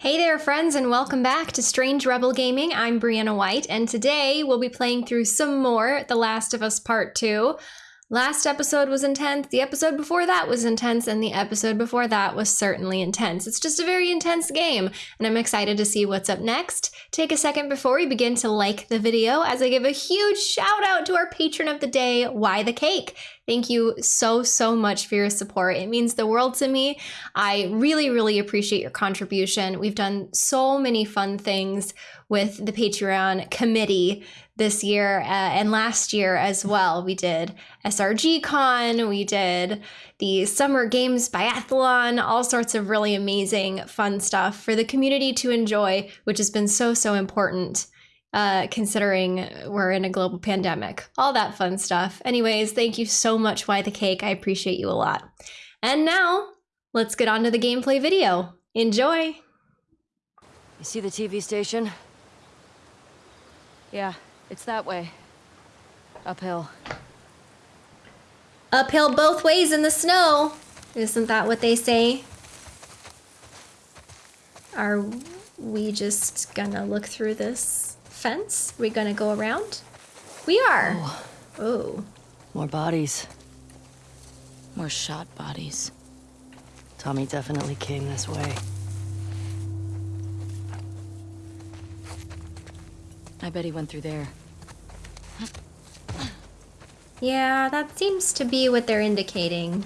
Hey there, friends, and welcome back to Strange Rebel Gaming. I'm Brianna White, and today we'll be playing through some more The Last of Us Part 2. Last episode was intense, the episode before that was intense, and the episode before that was certainly intense. It's just a very intense game, and I'm excited to see what's up next. Take a second before we begin to like the video as I give a huge shout out to our patron of the day, Why the Cake. Thank you so, so much for your support. It means the world to me. I really, really appreciate your contribution. We've done so many fun things with the Patreon committee this year uh, and last year as well. We did SRG Con, we did the Summer Games Biathlon, all sorts of really amazing, fun stuff for the community to enjoy, which has been so, so important. Uh, considering we're in a global pandemic, all that fun stuff. Anyways, thank you so much, Why the Cake. I appreciate you a lot. And now, let's get on to the gameplay video. Enjoy! You see the TV station? Yeah, it's that way. Uphill. Uphill both ways in the snow. Isn't that what they say? Are we just gonna look through this fence? we gonna go around? We are. Oh. oh. More bodies. More shot bodies. Tommy definitely came this way. I bet he went through there. Yeah, that seems to be what they're indicating.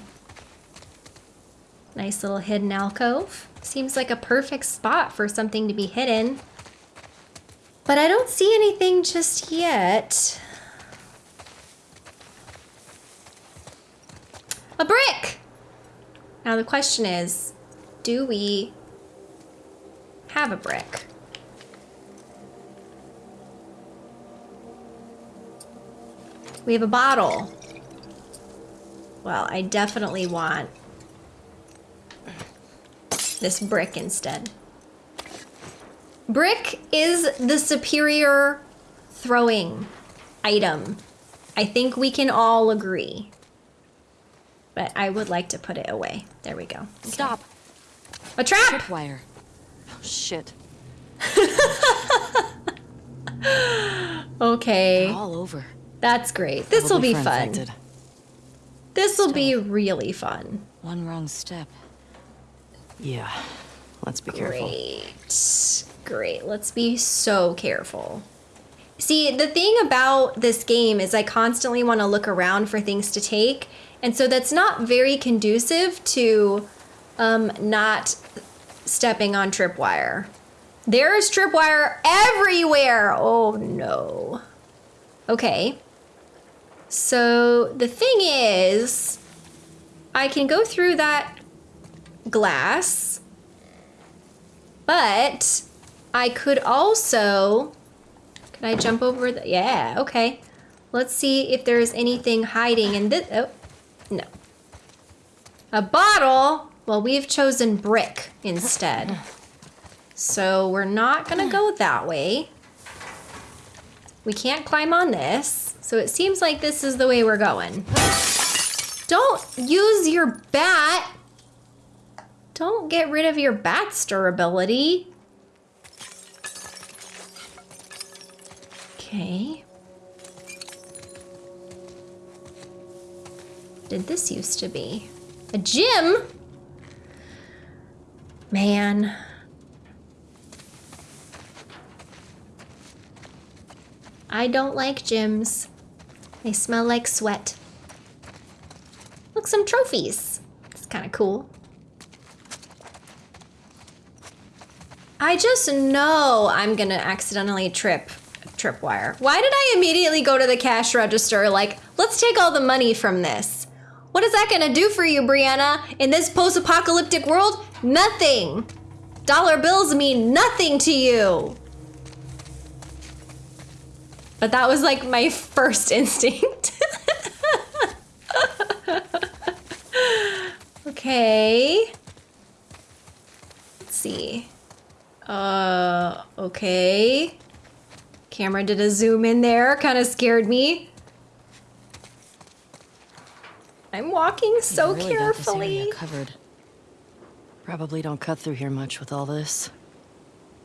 Nice little hidden alcove. Seems like a perfect spot for something to be hidden. But I don't see anything just yet. A brick! Now the question is, do we have a brick? We have a bottle. Well, I definitely want this brick instead. Brick is the superior throwing item. I think we can all agree. But I would like to put it away. There we go. Okay. Stop. A trap! Wire. Oh, shit. okay. All over. That's great. This will be fun. This will be really fun. One wrong step. Yeah. Let's be careful. Great. Great. Let's be so careful. See, the thing about this game is I constantly want to look around for things to take. And so that's not very conducive to um, not stepping on tripwire. There's tripwire everywhere. Oh no. Okay. So the thing is, I can go through that glass, but I could also, can I jump over the, yeah, okay. Let's see if there's anything hiding in this, oh, no. A bottle, well, we've chosen brick instead. So we're not gonna go that way. We can't climb on this. So it seems like this is the way we're going. Don't use your bat. Don't get rid of your bat's durability. Okay. Did this used to be? A gym? Man. I don't like gyms. They smell like sweat. Look, some trophies. It's kind of cool. I just know I'm gonna accidentally trip tripwire. Why did I immediately go to the cash register like, let's take all the money from this? What is that gonna do for you, Brianna? In this post-apocalyptic world? Nothing. Dollar bills mean nothing to you. But that was like my first instinct. okay. Let's see. Uh, okay. Camera did a zoom in there, kind of scared me. I'm walking so really carefully. covered. Probably don't cut through here much with all this.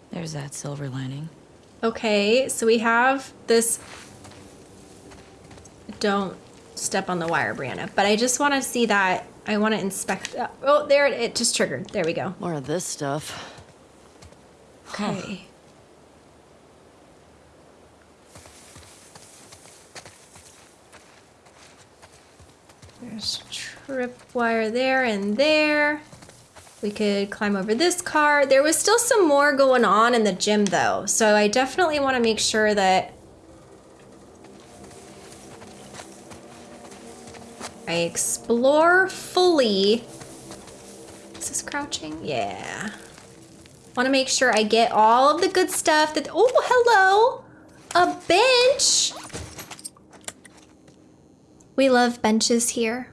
There's that silver lining. Okay, so we have this. Don't step on the wire, Brianna. But I just want to see that. I want to inspect. Uh, oh, there it, it just triggered. There we go. More of this stuff. Okay. There's tripwire there and there. We could climb over this car. There was still some more going on in the gym though, so I definitely want to make sure that I explore fully. Is this crouching? Yeah. Want to make sure I get all of the good stuff that. Oh, hello! A bench! We love benches here.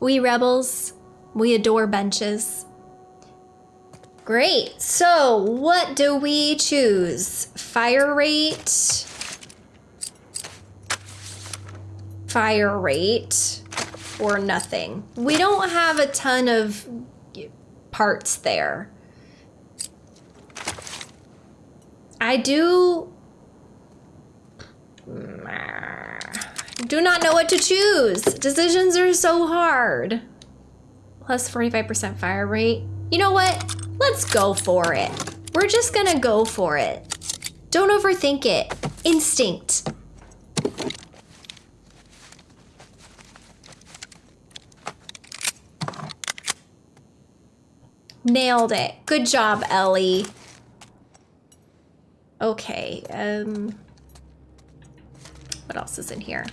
We rebels, we adore benches. Great. So, what do we choose? Fire rate. Fire rate or nothing. We don't have a ton of parts there. I do do not know what to choose. Decisions are so hard. Plus 45% fire rate. You know what? Let's go for it. We're just gonna go for it. Don't overthink it. Instinct. Nailed it. Good job, Ellie. Okay, um... What else is in here?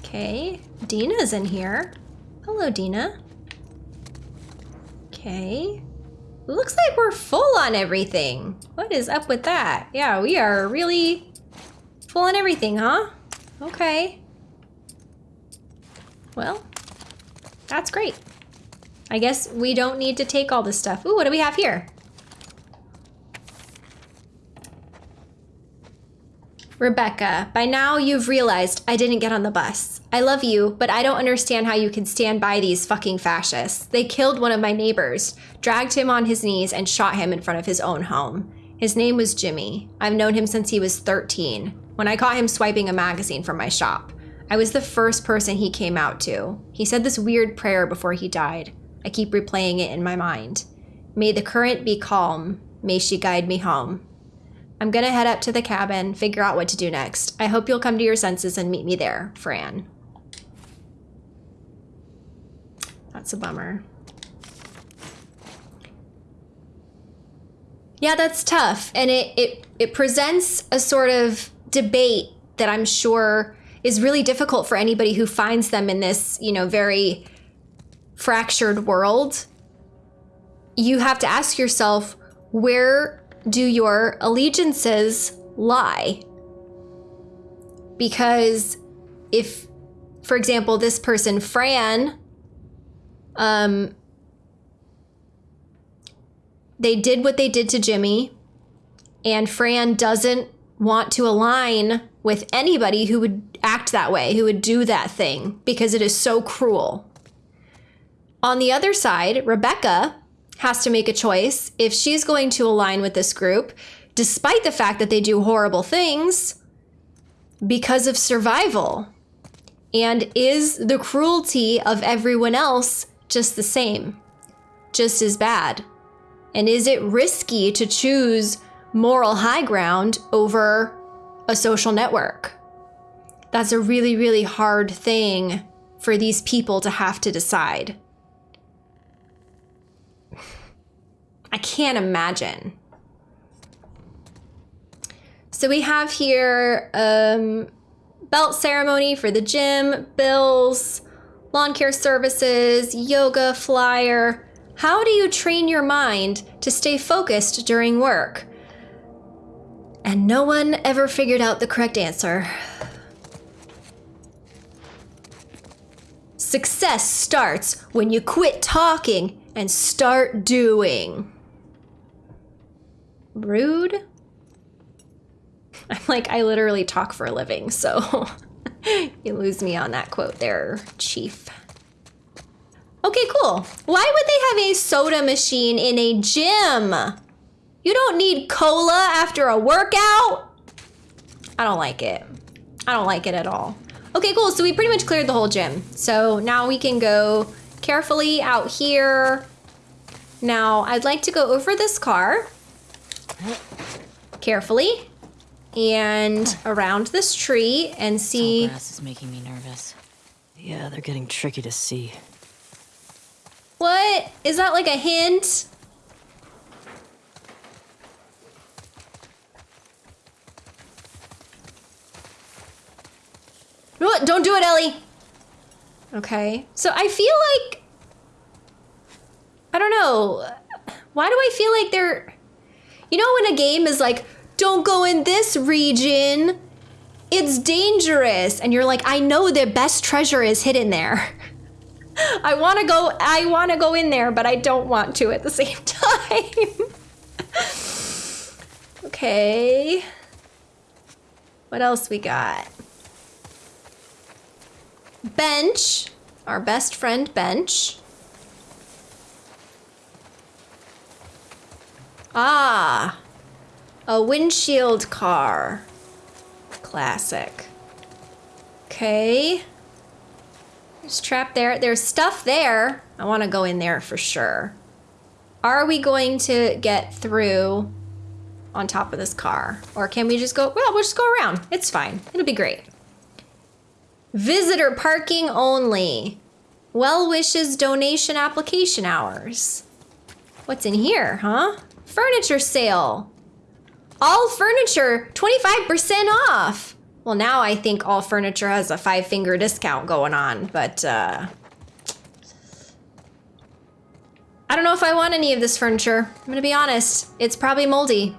Okay, Dina's in here. Hello, Dina. Okay. Looks like we're full on everything. What is up with that? Yeah, we are really full on everything, huh? Okay. Well, that's great. I guess we don't need to take all this stuff. Ooh, what do we have here? Rebecca, by now you've realized I didn't get on the bus. I love you, but I don't understand how you can stand by these fucking fascists. They killed one of my neighbors, dragged him on his knees, and shot him in front of his own home. His name was Jimmy. I've known him since he was 13, when I caught him swiping a magazine from my shop. I was the first person he came out to. He said this weird prayer before he died. I keep replaying it in my mind. May the current be calm. May she guide me home. I'm gonna head up to the cabin, figure out what to do next. I hope you'll come to your senses and meet me there, Fran. That's a bummer. Yeah, that's tough. And it, it, it presents a sort of debate that I'm sure is really difficult for anybody who finds them in this, you know, very fractured world. You have to ask yourself, where do your allegiances lie? Because if, for example, this person, Fran, um, they did what they did to Jimmy, and Fran doesn't want to align with anybody who would act that way, who would do that thing, because it is so cruel. On the other side, Rebecca has to make a choice if she's going to align with this group, despite the fact that they do horrible things because of survival. And is the cruelty of everyone else just the same, just as bad? And is it risky to choose moral high ground over a social network? That's a really, really hard thing for these people to have to decide. I can't imagine. So we have here um, belt ceremony for the gym, bills, lawn care services, yoga flyer. How do you train your mind to stay focused during work? And no one ever figured out the correct answer. Success starts when you quit talking and start doing. Rude? I'm like, I literally talk for a living, so you lose me on that quote there, Chief. Okay, cool. Why would they have a soda machine in a gym? You don't need cola after a workout? I don't like it. I don't like it at all. Okay, cool. So we pretty much cleared the whole gym. So now we can go carefully out here. Now, I'd like to go over this car carefully and around this tree and see. Tall grass is making me nervous. Yeah, they're getting tricky to see. What? Is that like a hint? What? Don't do it, Ellie. Okay. So I feel like I don't know. Why do I feel like they're You know when a game is like, "Don't go in this region. It's dangerous." And you're like, "I know the best treasure is hidden there." I want to go I want to go in there, but I don't want to at the same time. okay. What else we got? Bench, our best friend Bench. Ah, a windshield car. Classic. Okay. There's trap there. There's stuff there. I want to go in there for sure. Are we going to get through on top of this car? Or can we just go, well, we'll just go around. It's fine. It'll be great. Visitor parking only. Well wishes donation application hours. What's in here, huh? Furniture sale. All furniture 25% off. Well, now I think all furniture has a five finger discount going on, but uh, I don't know if I want any of this furniture. I'm gonna be honest, it's probably moldy.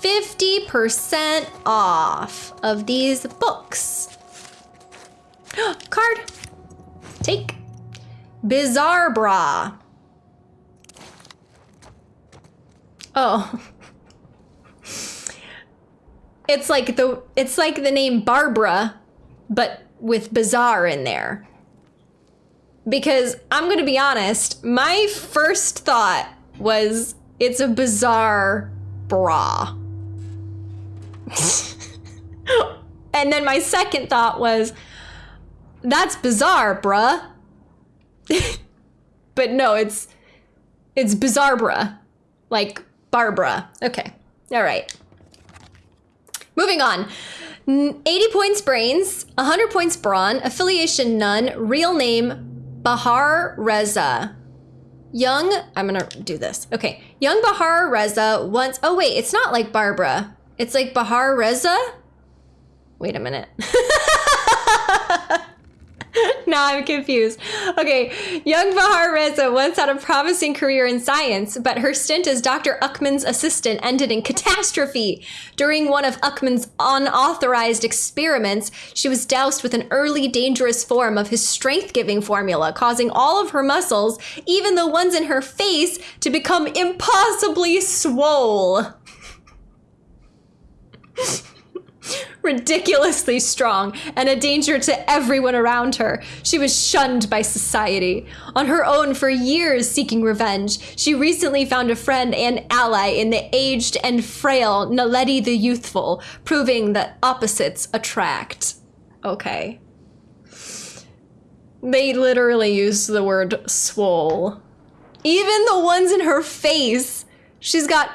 50% off of these books. Card. Take. Bizarre bra. Oh. It's like the it's like the name Barbara, but with bizarre in there. Because I'm gonna be honest, my first thought was it's a bizarre bra. and then my second thought was that's bizarre, bruh. but no, it's it's bizarre, bruh. Like Barbara. Okay. All right. Moving on. 80 points brains, 100 points brawn, affiliation none, real name Bahar Reza. Young, I'm gonna do this. Okay. Young Bahar Reza once, oh wait, it's not like Barbara. It's like Bahar Reza? Wait a minute. now I'm confused. Okay, young Bahar Reza once had a promising career in science, but her stint as Dr. Uckman's assistant ended in catastrophe. During one of Uckman's unauthorized experiments, she was doused with an early dangerous form of his strength giving formula, causing all of her muscles, even the ones in her face, to become impossibly swole. ridiculously strong and a danger to everyone around her. She was shunned by society. On her own for years seeking revenge, she recently found a friend and ally in the aged and frail Naledi the Youthful, proving that opposites attract. Okay. They literally used the word swole. Even the ones in her face, she's got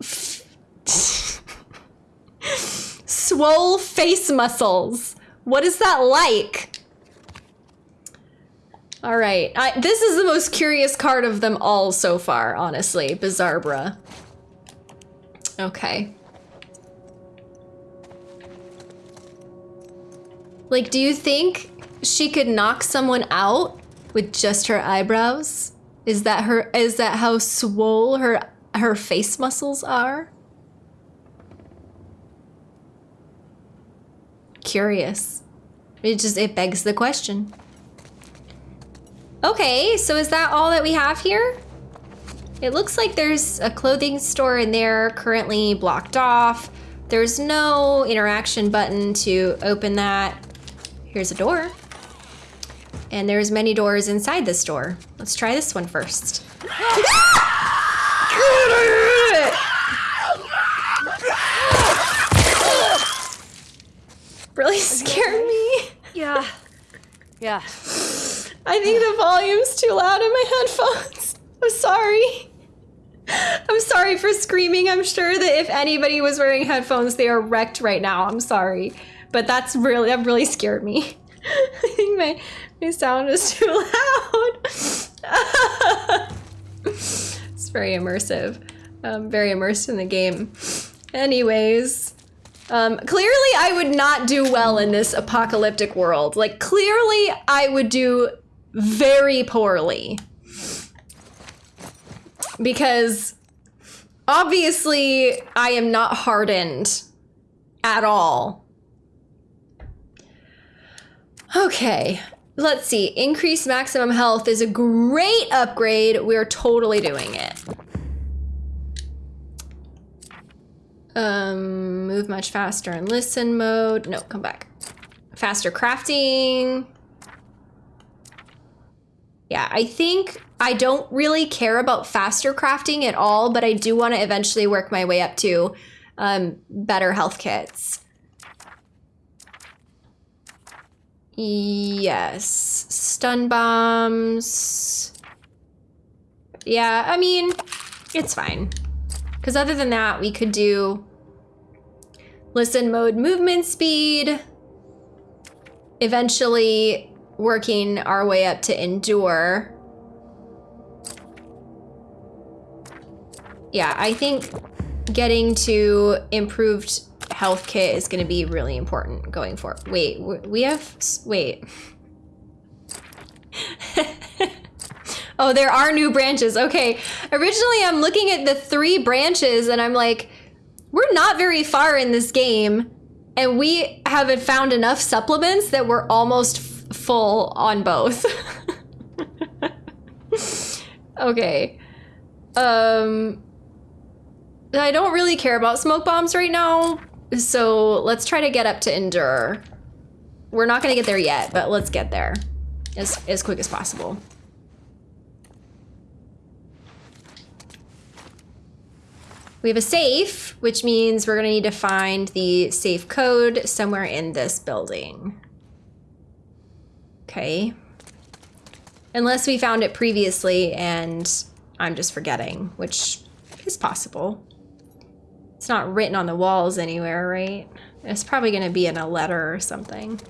swole face muscles. What is that like? All right, I, this is the most curious card of them all so far, honestly. Bizarbra. Okay. Like, do you think she could knock someone out with just her eyebrows? Is that her? Is that how swole her her face muscles are? Curious. It just it begs the question. Okay, so is that all that we have here? It looks like there's a clothing store in there currently blocked off. There's no interaction button to open that. Here's a door. And there's many doors inside this door. Let's try this one first. really scared me. Yeah. Yeah. I think the volume's too loud in my headphones. I'm sorry. I'm sorry for screaming. I'm sure that if anybody was wearing headphones, they are wrecked right now. I'm sorry. But that's really that really scared me. I think my my sound is too loud. it's very immersive. I'm very immersed in the game. Anyways, um, clearly I would not do well in this apocalyptic world. Like clearly I would do very poorly. Because obviously I am not hardened at all. Okay, let's see. Increase maximum health is a great upgrade. We're totally doing it. Um, move much faster in listen mode. No, come back. Faster crafting. Yeah, I think I don't really care about faster crafting at all, but I do want to eventually work my way up to um, better health kits. Yes, stun bombs. Yeah, I mean, it's fine. Because other than that, we could do listen mode movement speed, eventually working our way up to endure. Yeah, I think getting to improved health kit is going to be really important going forward. Wait, we have, wait. oh, there are new branches. Okay. Originally, I'm looking at the three branches and I'm like, we're not very far in this game. And we haven't found enough supplements that we're almost full on both. okay. Um, I don't really care about smoke bombs right now. So let's try to get up to endure. We're not going to get there yet, but let's get there as, as quick as possible. We have a safe, which means we're gonna need to find the safe code somewhere in this building. Okay. Unless we found it previously and I'm just forgetting, which is possible. It's not written on the walls anywhere, right? It's probably gonna be in a letter or something.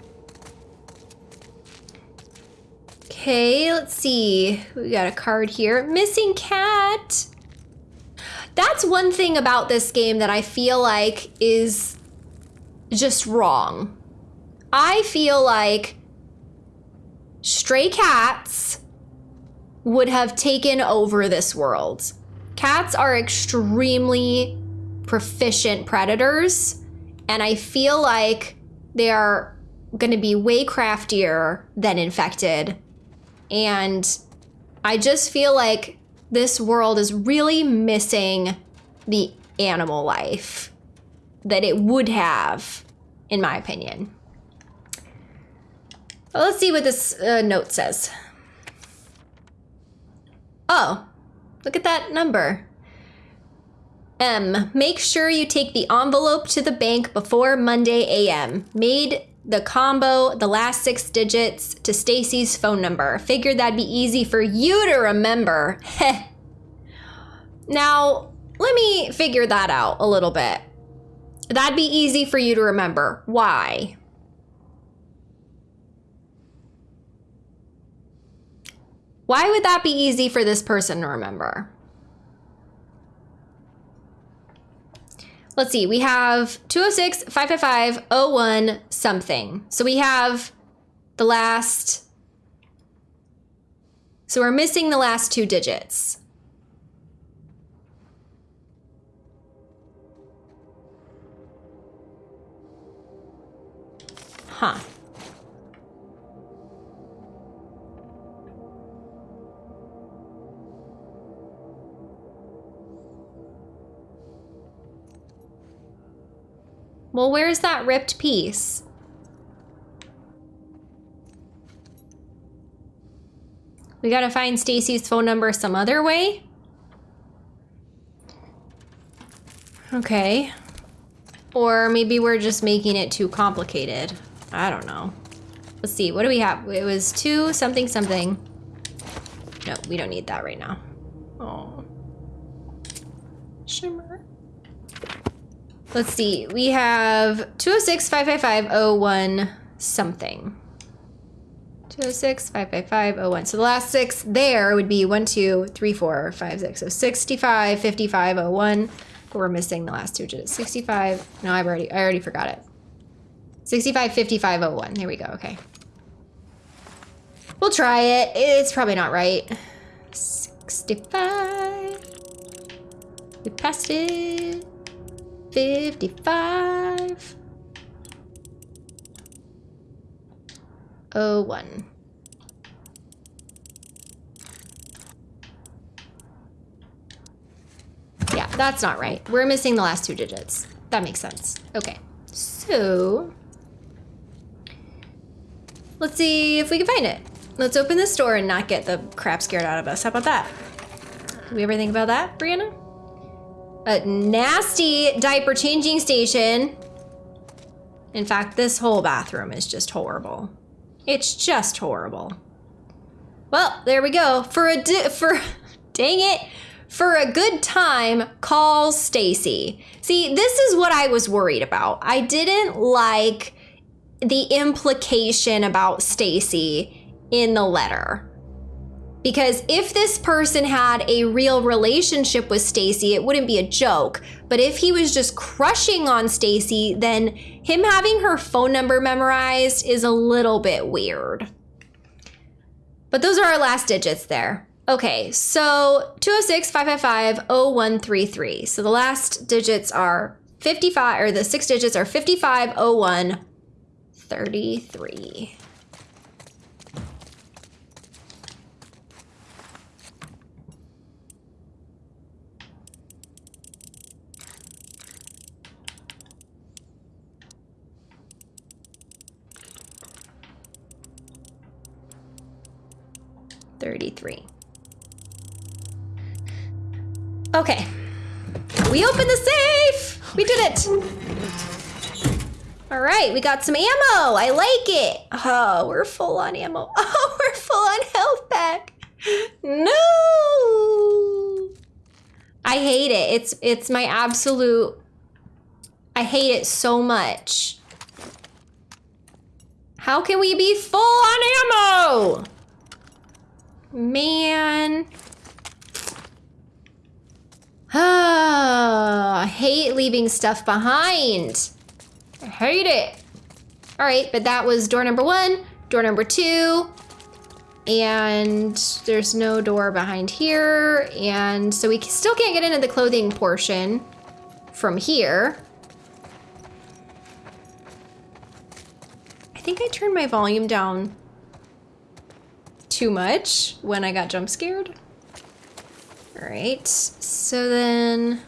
Okay, let's see. We got a card here. Missing cat. That's one thing about this game that I feel like is just wrong. I feel like stray cats would have taken over this world. Cats are extremely proficient predators, and I feel like they are going to be way craftier than infected. And I just feel like this world is really missing the animal life that it would have, in my opinion. Well, let's see what this uh, note says. Oh, look at that number. M. Make sure you take the envelope to the bank before Monday a.m. Made the combo, the last six digits to Stacy's phone number. Figured that'd be easy for you to remember. now, let me figure that out a little bit. That'd be easy for you to remember. Why? Why would that be easy for this person to remember? Let's see, we have 206, 555, 01, something. So we have the last, so we're missing the last two digits. Huh. Well, where's that ripped piece? We gotta find Stacy's phone number some other way? Okay. Or maybe we're just making it too complicated. I don't know. Let's see, what do we have? It was two something something. No, we don't need that right now. Oh. Let's see, we have 206 555 01 something. 206 555 01. So the last six there would be 1, 2, 3, 4, 5, 6. So 65 55 01. But we're missing the last two digits. 65. No, I've already I already forgot it. 65 55 01. There we go. Okay. We'll try it. It's probably not right. 65. We passed it. 55. Oh, one. Yeah, that's not right. We're missing the last two digits. That makes sense. Okay, so let's see if we can find it. Let's open this door and not get the crap scared out of us. How about that? Did we ever think about that, Brianna? A nasty diaper changing station. In fact, this whole bathroom is just horrible. It's just horrible. Well, there we go. For a for dang it, for a good time, call Stacy. See, this is what I was worried about. I didn't like the implication about Stacy in the letter. Because if this person had a real relationship with Stacy, it wouldn't be a joke. But if he was just crushing on Stacy, then him having her phone number memorized is a little bit weird. But those are our last digits there. Okay, so 206 555 0133. So the last digits are 55, or the six digits are 5501 33. Okay. We opened the safe! We did it! All right, we got some ammo. I like it. Oh, we're full on ammo. Oh, we're full on health pack. No! I hate it. It's it's my absolute I hate it so much. How can we be full on ammo? Man. Ah, I hate leaving stuff behind. I hate it. All right, but that was door number one, door number two, and there's no door behind here. And so we still can't get into the clothing portion from here. I think I turned my volume down too much when I got jump scared. All right, so then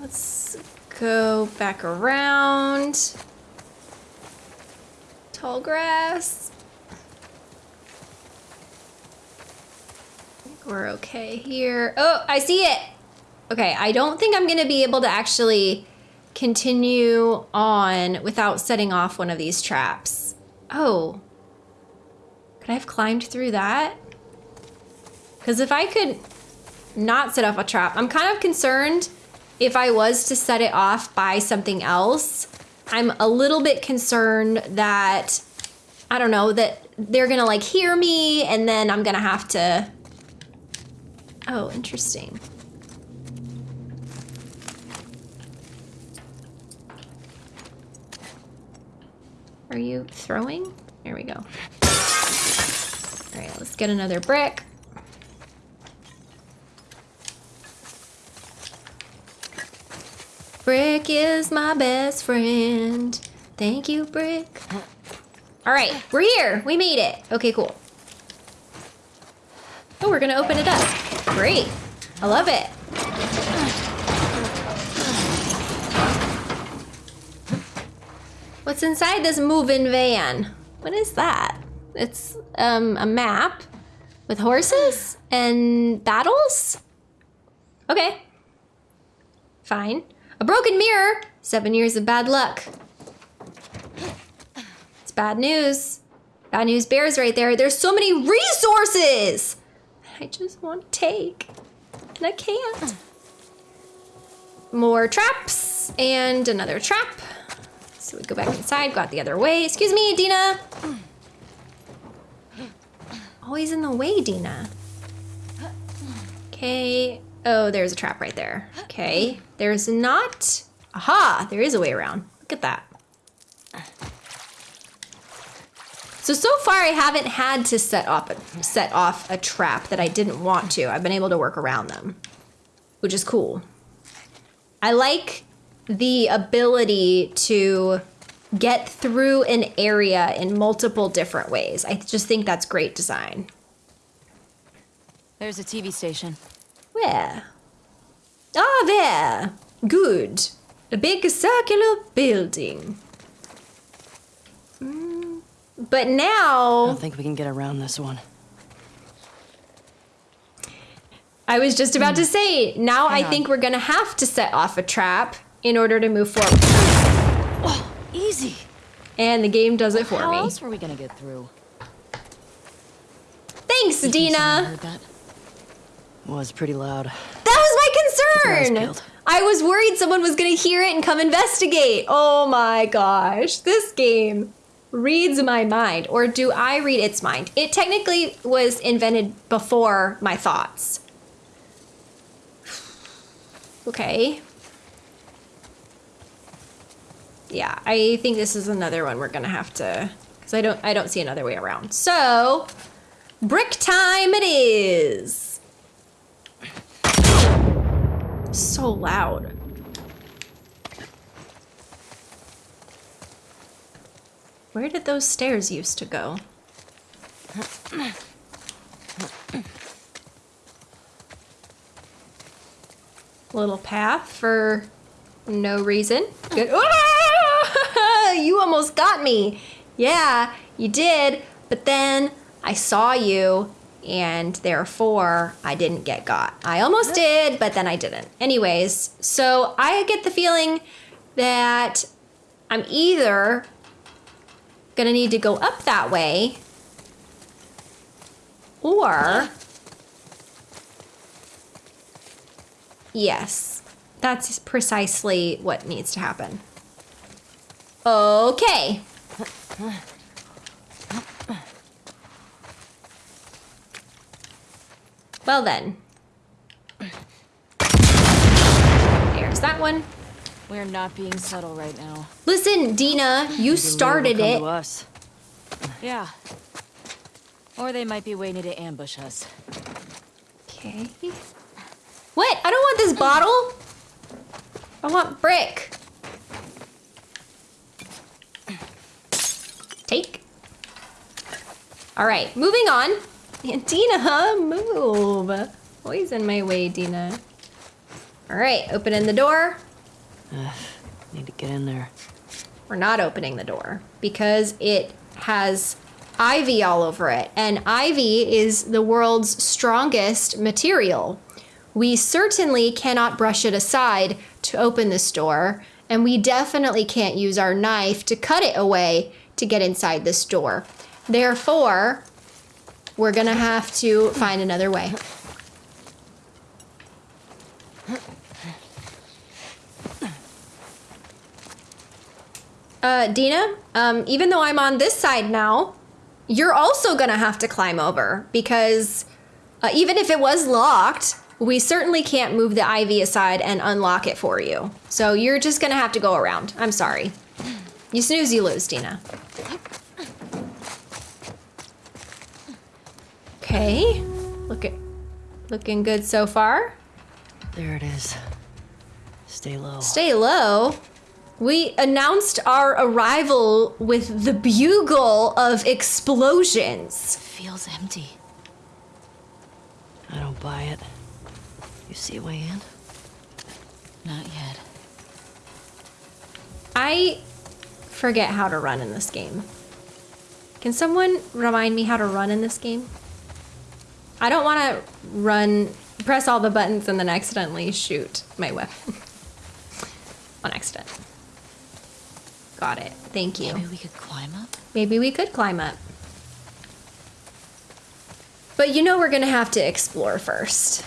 let's go back around. Tall grass. we're okay here. Oh, I see it. Okay, I don't think I'm gonna be able to actually continue on without setting off one of these traps. Oh, could I have climbed through that? Because if I could not set off a trap, I'm kind of concerned if I was to set it off by something else. I'm a little bit concerned that, I don't know, that they're gonna like hear me and then I'm gonna have to. Oh, interesting. Are you throwing? There we go. Let's get another brick. Brick is my best friend. Thank you, Brick. All right, we're here. We made it. Okay, cool. Oh, we're gonna open it up. Great. I love it. What's inside this moving van? What is that? It's um, a map with horses and battles. Okay. Fine. A broken mirror. Seven years of bad luck. It's bad news. Bad news bears right there. There's so many resources. I just want to take. And I can't. More traps and another trap. So we go back inside, go out the other way. Excuse me, Dina. Oh, Always in the way, Dina. Okay. Oh, there's a trap right there. Okay. There's not. Aha! There is a way around. Look at that. So so far I haven't had to set off a, set off a trap that I didn't want to. I've been able to work around them, which is cool. I like the ability to get through an area in multiple different ways. I just think that's great design. There's a TV station. Where? Ah, there. Good. A big circular building. Mm, But now... I don't think we can get around this one. I was just about to say, now I on. think we're gonna have to set off a trap in order to move forward. Easy. And the game does it for How me. else were we gonna get through? Thanks, Someone Dina. heard that? Was pretty loud. That was my eyes concern. peeled. I was worried someone was going to hear it and come investigate. Oh my gosh. This game reads my mind. Or do I read its mind? It technically was invented before my thoughts. Okay. Yeah, I think this is another one we're gonna have to because I don't I don't see another way around. So brick time it is. So loud. Where did those stairs used to go? Little path for no reason. Good. Ah! You almost got me. Yeah, you did. But then I saw you, and therefore I didn't get got. I almost did, but then I didn't. Anyways, so I get the feeling that I'm either gonna need to go up that way, or. Yes, that's precisely what needs to happen. Okay. Well then. There's that one. We're not being subtle right now. Listen, Dina, you started it. Us. Yeah. Or they might be waiting to ambush us. Okay. What? I don't want this bottle. I want brick. Take. All right, moving on. Dina, move. Always in my way, Dina. All right, opening the door. Need to get in there. We're not opening the door because it has ivy all over it. And ivy is the world's strongest material. We certainly cannot brush it aside to open this door, and we definitely can't use our knife to cut it away to get inside this door. Therefore, we're gonna have to find another way. Uh, Dina, um, even though I'm on this side now, you're also gonna have to climb over because uh, even if it was locked, we certainly can't move the ivy aside and unlock it for you. So you're just gonna have to go around. I'm sorry. You snooze, you lose, Dina. Okay, look at looking good so far. There it is. Stay low. Stay low. We announced our arrival with the bugle of explosions. Feels empty. I don't buy it. You see a way in? Not yet. I forget how to run in this game. Can someone remind me how to run in this game? I don't want to run, press all the buttons and then accidentally shoot my weapon. On accident. Got it. Thank you. Maybe we could climb up? Maybe we could climb up. But you know we're gonna have to explore first.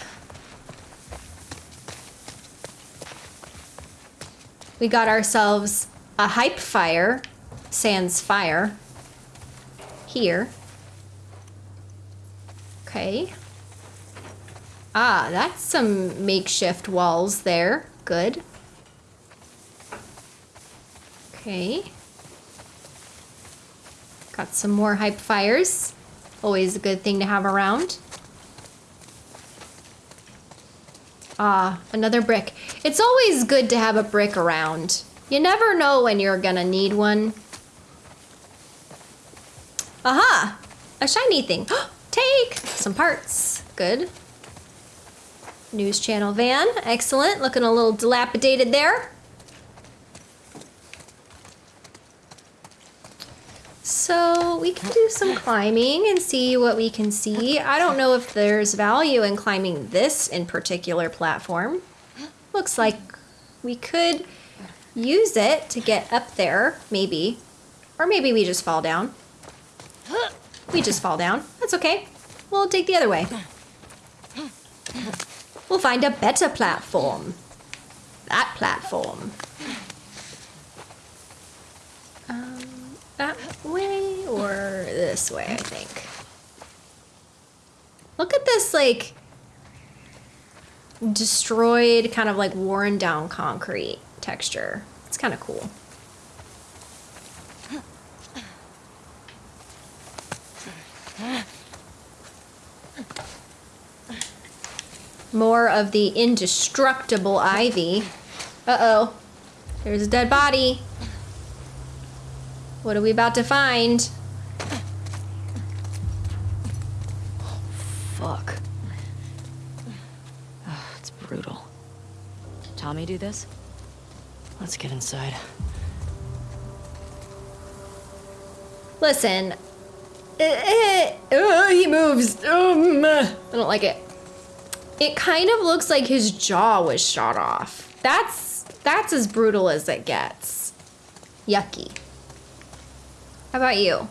We got ourselves a hype fire, sans fire, here. Okay. Ah, that's some makeshift walls there. Good. Okay. Got some more hype fires. Always a good thing to have around. Ah, another brick. It's always good to have a brick around. You never know when you're gonna need one. Aha! A shiny thing. Take some parts. Good. News channel van. Excellent. Looking a little dilapidated there. So we can do some climbing and see what we can see. I don't know if there's value in climbing this in particular platform. Looks like we could use it to get up there, maybe. Or maybe we just fall down. We just fall down. That's okay. We'll take the other way. We'll find a better platform. That platform. Um, that this way, I think. Look at this, like, destroyed, kind of like worn down concrete texture. It's kind of cool. More of the indestructible ivy. Uh-oh. There's a dead body. What are we about to find? Tommy do this? Let's get inside. Listen. Eh, eh, oh, he moves. Um, I don't like it. It kind of looks like his jaw was shot off. That's that's as brutal as it gets. Yucky. How about you?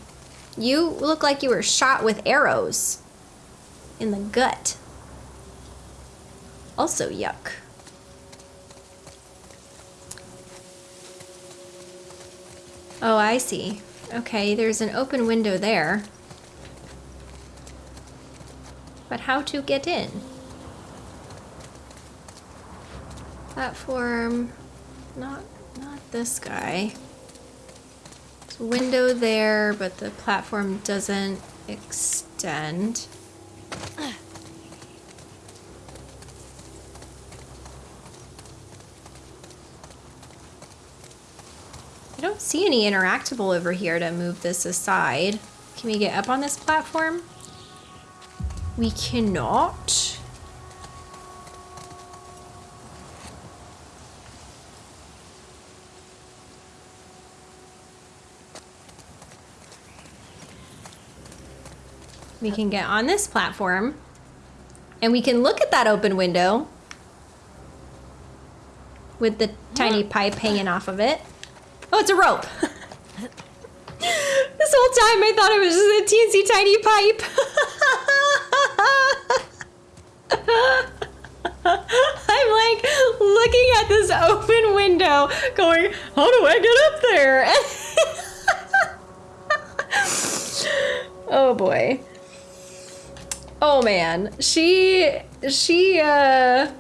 You look like you were shot with arrows in the gut. Also yuck. Oh, I see. Okay, there's an open window there. But how to get in? Platform, not, not this guy. There's a window there, but the platform doesn't extend. See any interactable over here to move this aside. Can we get up on this platform? We cannot. We can get on this platform and we can look at that open window with the tiny pipe hanging off of it. It's a rope. this whole time I thought it was just a teensy tiny pipe. I'm like looking at this open window going, how do I get up there? oh boy. Oh man. She she uh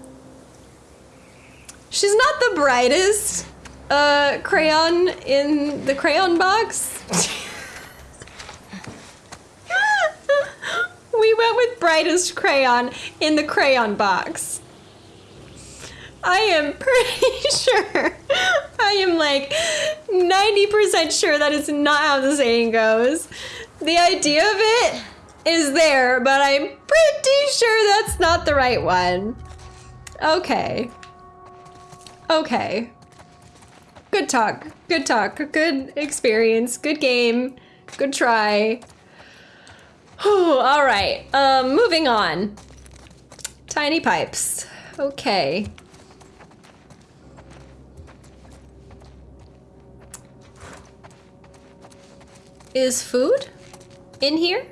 she's not the brightest uh, crayon in the crayon box. we went with brightest crayon in the crayon box. I am pretty sure. I am like 90% sure that is not how the saying goes. The idea of it is there, but I'm pretty sure that's not the right one. Okay. Okay. Good talk. Good talk. Good experience. Good game. Good try. All right. Um, moving on. Tiny pipes. Okay. Is food in here?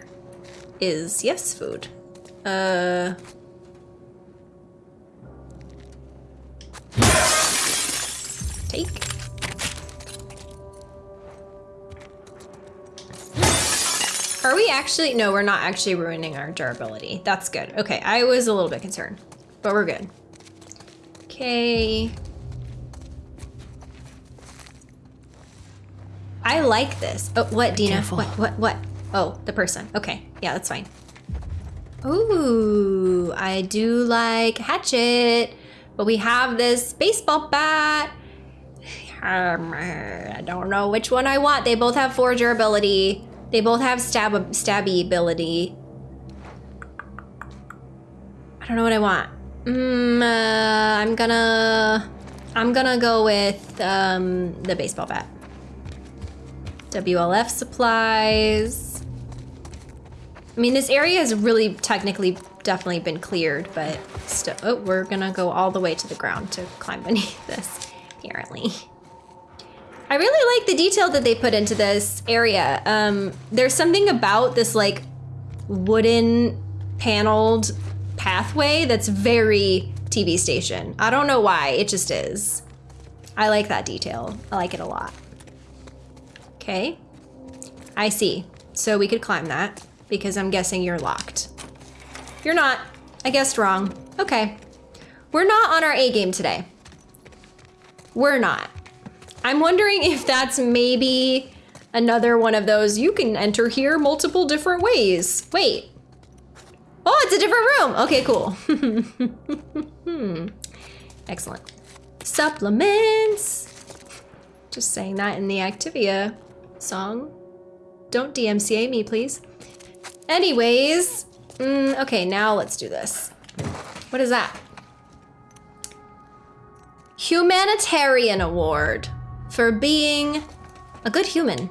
Is yes food. Uh. Take. Are we actually? No, we're not actually ruining our durability. That's good. Okay, I was a little bit concerned, but we're good. Okay. I like this. Oh, what, Dina? Careful. What, what, what? Oh, the person. Okay, yeah, that's fine. Ooh, I do like hatchet, but we have this baseball bat. I don't know which one I want. They both have four durability. They both have stab stabby ability. I don't know what I want. Mm, uh, I'm gonna, I'm gonna go with um, the baseball bat. WLF supplies. I mean, this area has really technically definitely been cleared, but still, oh, we're gonna go all the way to the ground to climb beneath this, apparently. I really like the detail that they put into this area. Um, there's something about this like wooden paneled pathway that's very TV station. I don't know why, it just is. I like that detail. I like it a lot. Okay. I see. So we could climb that because I'm guessing you're locked. You're not. I guessed wrong. Okay. We're not on our A game today. We're not. I'm wondering if that's maybe another one of those you can enter here multiple different ways. Wait. Oh, it's a different room. Okay, cool. Excellent. Supplements. Just saying that in the Activia song. Don't DMCA me, please. Anyways, mm, okay, now let's do this. What is that? Humanitarian Award for being a good human.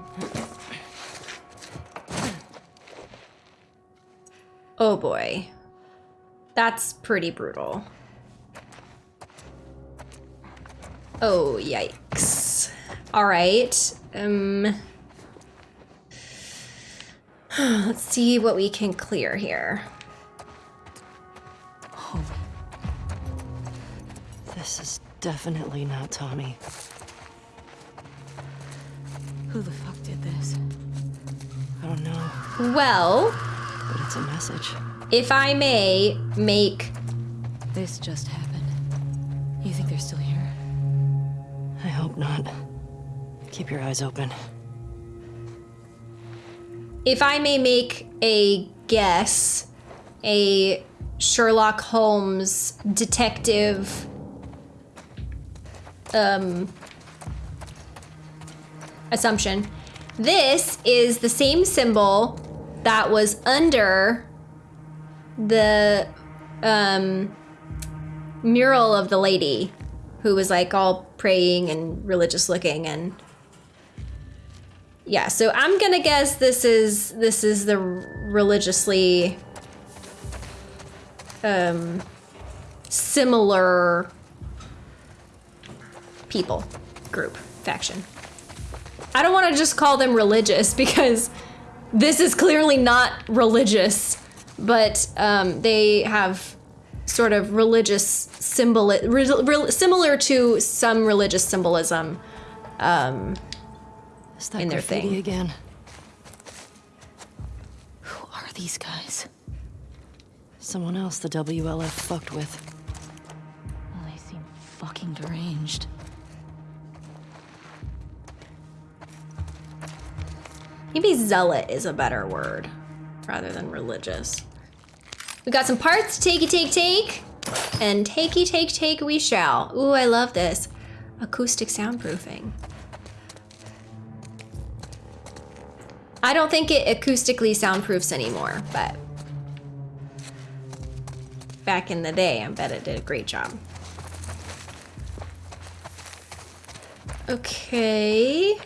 Oh boy. That's pretty brutal. Oh, yikes. All right. Um, let's see what we can clear here. This is definitely not Tommy. Who the fuck did this? I don't know, Well, but it's a message. if I may make This just happened. You think they're still here? I hope not. Keep your eyes open. if I may make a guess, a Sherlock Holmes detective um assumption. This is the same symbol that was under the um mural of the lady who was like all praying and religious looking and yeah, so I'm gonna guess this is this is the religiously um similar people group faction. I don't want to just call them religious because this is clearly not religious, but um, they have sort of religious symbol re- re- similar to some religious symbolism. Um, Is that In their thing. again? Who are these guys? Someone else the WLF fucked with. Well, they seem fucking deranged. Maybe zealot is a better word rather than religious. We got some parts, takey take take, and takey take take we shall. Ooh, I love this. Acoustic soundproofing. I don't think it acoustically soundproofs anymore, but back in the day, I bet it did a great job. Okay.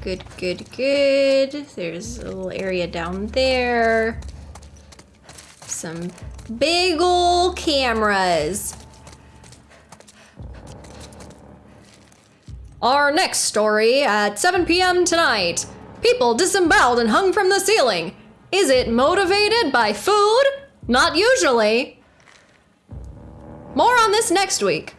Good, good, good. There's a little area down there. Some big ol' cameras. Our next story at 7 p.m. tonight. People disemboweled and hung from the ceiling. Is it motivated by food? Not usually. More on this next week.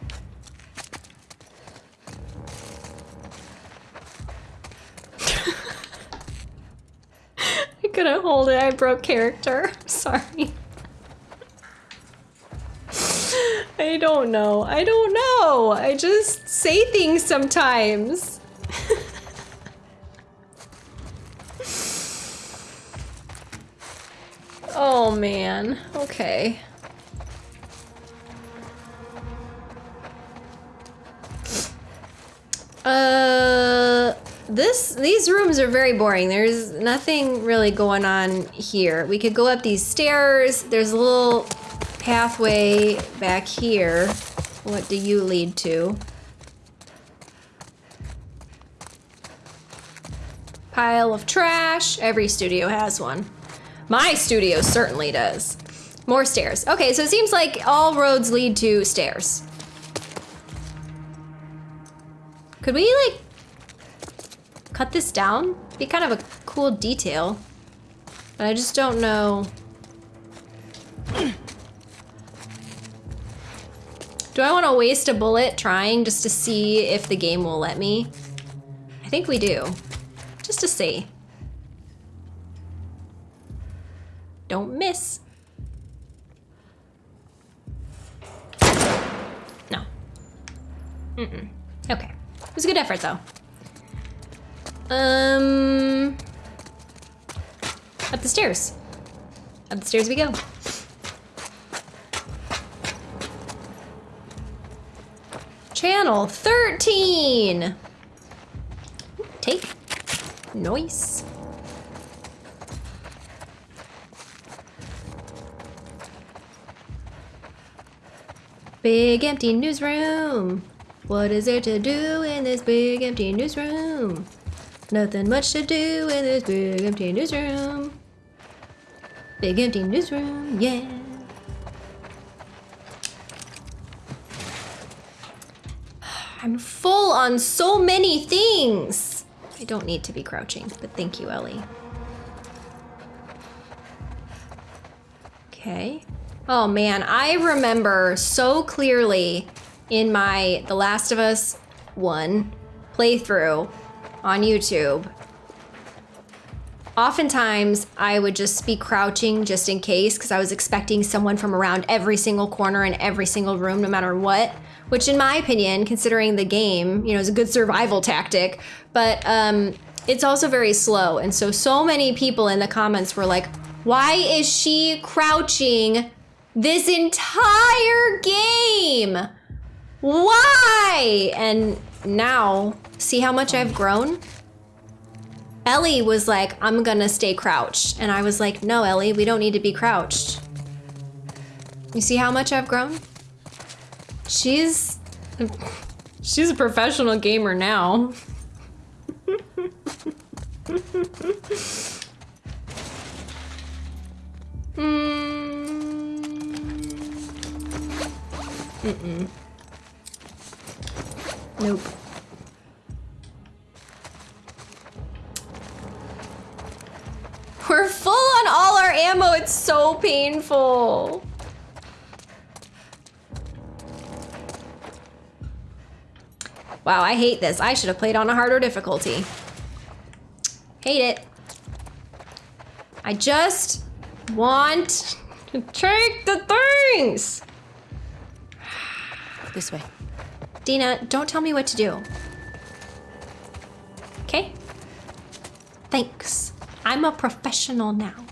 Couldn't hold it. I broke character. Sorry. I don't know. I don't know. I just say things sometimes. oh man. Okay. Uh this these rooms are very boring. There's nothing really going on here. We could go up these stairs. There's a little pathway back here. What do you lead to? Pile of trash. Every studio has one. My studio certainly does. More stairs. Okay, so it seems like all roads lead to stairs. Could we like cut this down? Be kind of a cool detail. But I just don't know. Do I want to waste a bullet trying just to see if the game will let me? I think we do. Just to see. Don't miss. No. Mm-mm. Okay. It was a good effort, though. Um... Up the stairs. Up the stairs we go. Channel 13! Take. Nice. Big empty newsroom. What is there to do in this big empty newsroom? Nothing much to do in this big empty newsroom. Big empty newsroom, yeah. I'm full on so many things. I don't need to be crouching, but thank you, Ellie. Okay. Oh man, I remember so clearly in my The Last of Us 1 playthrough on YouTube. Oftentimes, I would just be crouching just in case because I was expecting someone from around every single corner in every single room, no matter what. Which, in my opinion, considering the game, you know, is a good survival tactic. But um, it's also very slow, and so so many people in the comments were like, "Why is she crouching this entire game? Why?" And now, see how much I've grown? Ellie was like, I'm gonna stay crouched. And I was like, no, Ellie, we don't need to be crouched. You see how much I've grown? She's, she's a professional gamer now. Mm. Mm-mm. Nope. We're full on all our ammo. It's so painful. Wow, I hate this. I should have played on a harder difficulty. Hate it. I just want to take the things. This way. Dina, don't tell me what to do. Okay? Thanks. I'm a professional now.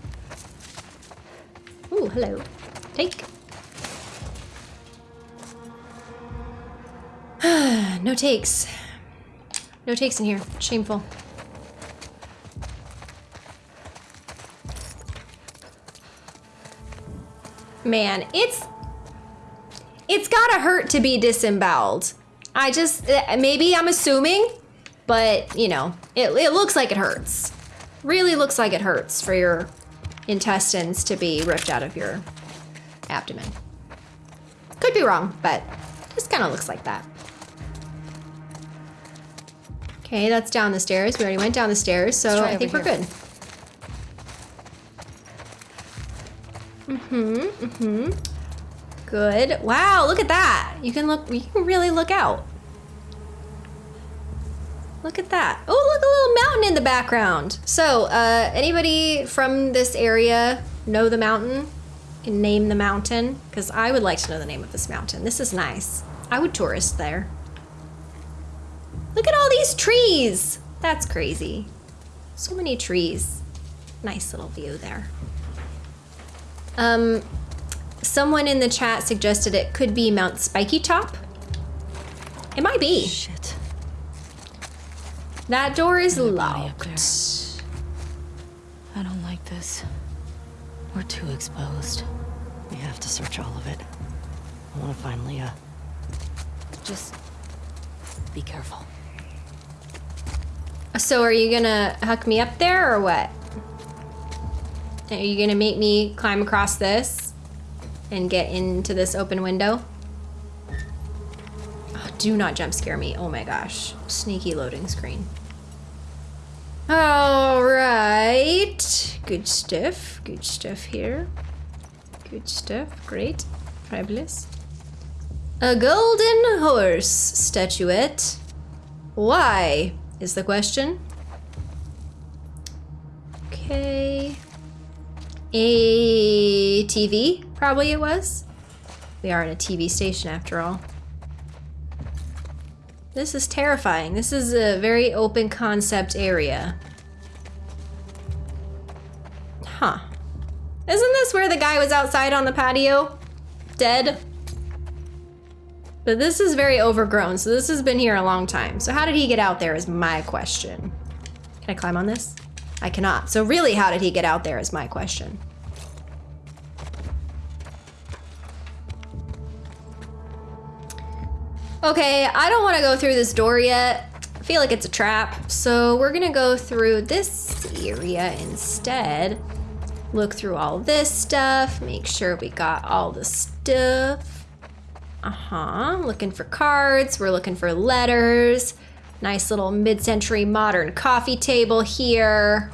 Ooh, hello. Take. no takes. No takes in here. Shameful. Man, it's it's gotta hurt to be disemboweled. I just maybe I'm assuming but you know, it, it looks like it hurts. Really looks like it hurts for your intestines to be ripped out of your abdomen. Could be wrong, but just kind of looks like that. Okay, that's down the stairs. We already went down the stairs, so I think we're here. good. Mm-hmm, mm-hmm. Good. Wow, look at that. You can look, you can really look out. Look at that. Oh, look, a little mountain in the background. So, uh, anybody from this area know the mountain? Can name the mountain? Because I would like to know the name of this mountain. This is nice. I would tourist there. Look at all these trees. That's crazy. So many trees. Nice little view there. Um, someone in the chat suggested it could be Mount Spiky Top. It might be. Shit. That door is locked. I don't like this. We're too exposed. We have to search all of it. I want to find Leah. Just be careful. So are you gonna huck me up there or what? Are you gonna make me climb across this and get into this open window? Oh, do not jump scare me. Oh my gosh. Sneaky loading screen. All right. Good stuff. Good stuff here. Good stuff. Great. Fabulous. A golden horse statuette. Why is the question? Okay. A TV, probably it was. We are in a TV station after all. This is terrifying. This is a very open concept area. Huh. Isn't this where the guy was outside on the patio? Dead? But this is very overgrown, so this has been here a long time. So how did he get out there is my question. Can I climb on this? I cannot. So really, how did he get out there is my question. Okay, I don't want to go through this door yet. I feel like it's a trap. So we're gonna go through this area instead. Look through all this stuff, make sure we got all the stuff. Uh-huh, looking for cards, we're looking for letters. Nice little mid-century modern coffee table here.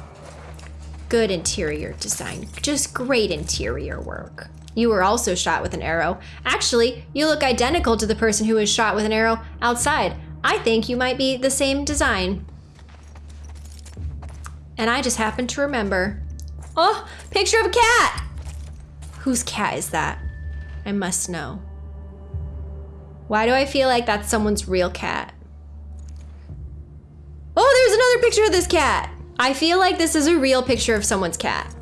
Good interior design, just great interior work. You were also shot with an arrow. Actually, you look identical to the person who was shot with an arrow outside. I think you might be the same design. And I just happened to remember. Oh, picture of a cat! Whose cat is that? I must know. Why do I feel like that's someone's real cat? Oh, there's another picture of this cat. I feel like this is a real picture of someone's cat.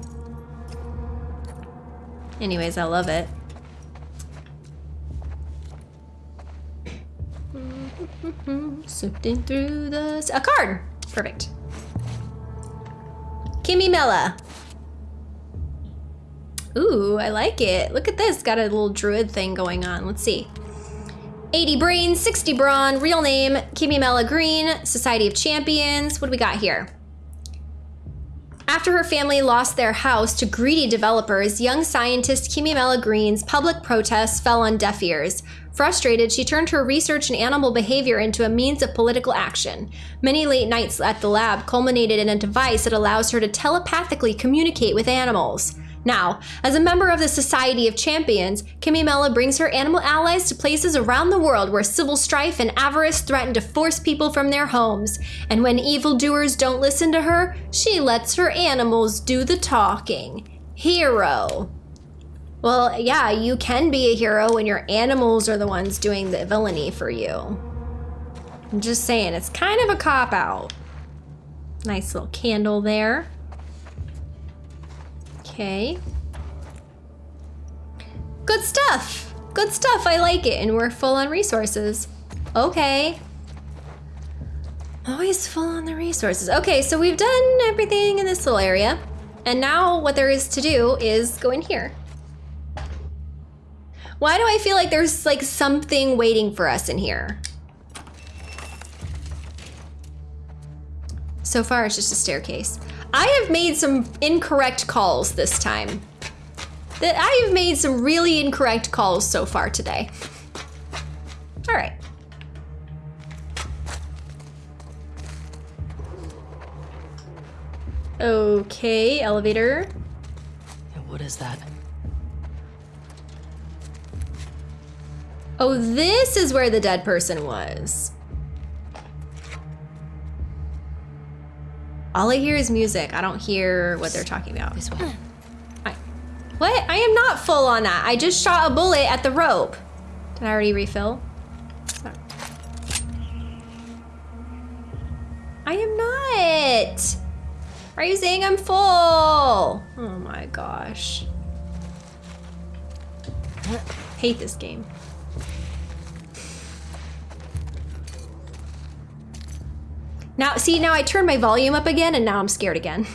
Anyways, I love it. Sifting through the... A card! Perfect. Kimmy Mella. Ooh, I like it. Look at this. Got a little druid thing going on. Let's see. 80 brains, 60 brawn, real name, Kimmy Mella Green, Society of Champions. What do we got here? After her family lost their house to greedy developers, young scientist Kimmy Mella Green's public protests fell on deaf ears. Frustrated, she turned her research in animal behavior into a means of political action. Many late nights at the lab culminated in a device that allows her to telepathically communicate with animals. Now, as a member of the Society of Champions, Kimmy Mella brings her animal allies to places around the world where civil strife and avarice threaten to force people from their homes. And when evildoers don't listen to her, she lets her animals do the talking. Hero. Well, yeah, you can be a hero when your animals are the ones doing the villainy for you. I'm just saying, it's kind of a cop out. Nice little candle there. Okay. Good stuff. Good stuff. I like it. And we're full on resources. Okay. Always full on the resources. Okay, so we've done everything in this little area. And now what there is to do is go in here. Why do I feel like there's like something waiting for us in here? So far, it's just a staircase. I have made some incorrect calls this time. That I have made some really incorrect calls so far today. All right. Okay, elevator. What is that? Oh, this is where the dead person was. All I hear is music. I don't hear what they're talking about. This. I, what? I am not full on that. I just shot a bullet at the rope. Did I already refill? I am not. Are you saying I'm full? Oh my gosh. Hate this game. Now, see, now I turned my volume up again and now I'm scared again.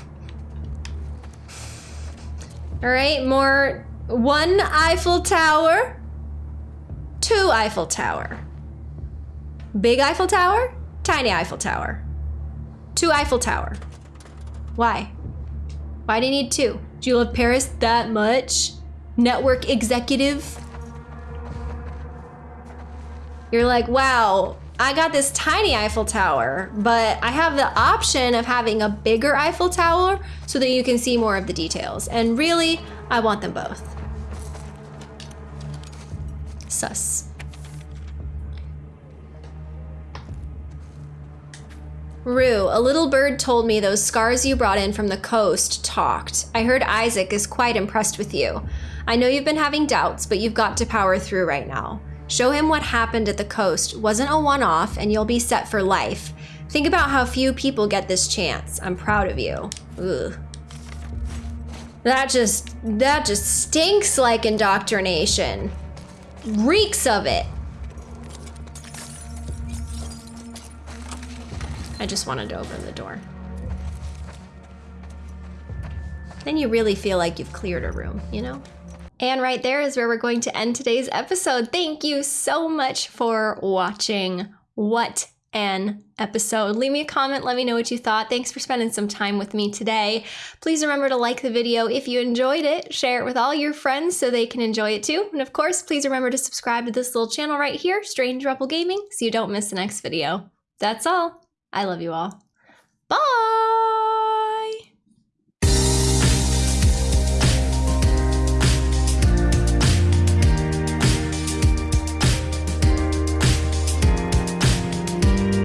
All right, more one Eiffel Tower, two Eiffel Tower, big Eiffel Tower, tiny Eiffel Tower, two Eiffel Tower. Why? Why do you need two? Do you love Paris that much? Network executive? You're like, wow, I got this tiny Eiffel Tower, but I have the option of having a bigger Eiffel Tower so that you can see more of the details. And really, I want them both. Sus. Rue, a little bird told me those scars you brought in from the coast talked. I heard Isaac is quite impressed with you. I know you've been having doubts, but you've got to power through right now. Show him what happened at the coast wasn't a one off, and you'll be set for life. Think about how few people get this chance. I'm proud of you. Ugh. That just that just stinks like indoctrination. Reeks of it. I just wanted to open the door. Then you really feel like you've cleared a room, you know? And right there is where we're going to end today's episode. Thank you so much for watching. What an episode. Leave me a comment, let me know what you thought. Thanks for spending some time with me today. Please remember to like the video if you enjoyed it, share it with all your friends so they can enjoy it too. And of course, please remember to subscribe to this little channel right here, Strange Rebel Gaming, so you don't miss the next video. That's all. I love you all.